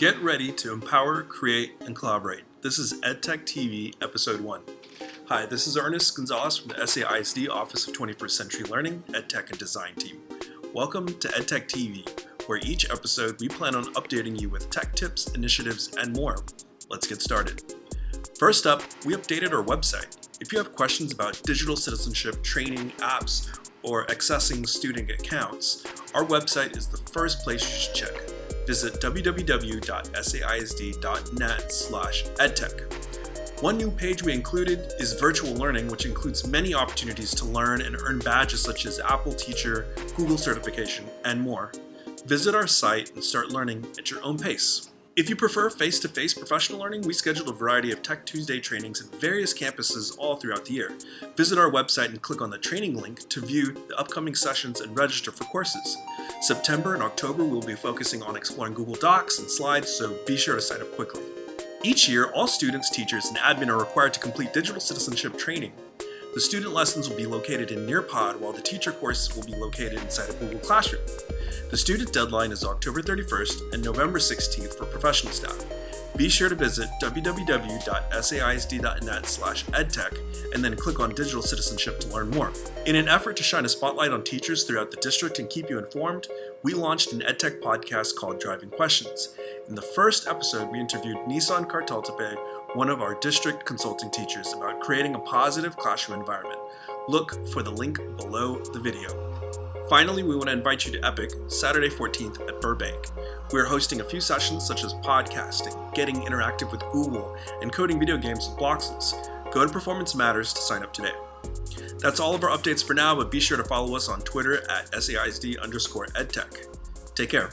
Get ready to empower, create, and collaborate. This is EdTech TV, Episode 1. Hi, this is Ernest Gonzalez from the SAISD Office of 21st Century Learning, EdTech and Design team. Welcome to EdTech TV, where each episode we plan on updating you with tech tips, initiatives, and more. Let's get started. First up, we updated our website. If you have questions about digital citizenship, training, apps, or accessing student accounts, our website is the first place you should check visit www.saisd.net slash edtech. One new page we included is virtual learning, which includes many opportunities to learn and earn badges such as Apple Teacher, Google certification, and more. Visit our site and start learning at your own pace. If you prefer face-to-face -face professional learning, we scheduled a variety of Tech Tuesday trainings at various campuses all throughout the year. Visit our website and click on the training link to view the upcoming sessions and register for courses. September and October we'll be focusing on exploring Google Docs and slides, so be sure to sign up quickly. Each year, all students, teachers, and admin are required to complete digital citizenship training. The student lessons will be located in Nearpod, while the teacher courses will be located inside of Google Classroom. The student deadline is October 31st and November 16th for professional staff. Be sure to visit www.saisd.net slash edtech and then click on Digital Citizenship to learn more. In an effort to shine a spotlight on teachers throughout the district and keep you informed, we launched an EdTech podcast called Driving Questions. In the first episode, we interviewed Nissan Kartaltepe, one of our district consulting teachers, about creating a positive classroom environment. Look for the link below the video. Finally, we want to invite you to Epic Saturday 14th at Burbank. We are hosting a few sessions such as podcasting, getting interactive with Google, and coding video games with Bloxels. Go to Performance Matters to sign up today. That's all of our updates for now, but be sure to follow us on Twitter at SAISD underscore edtech. Take care.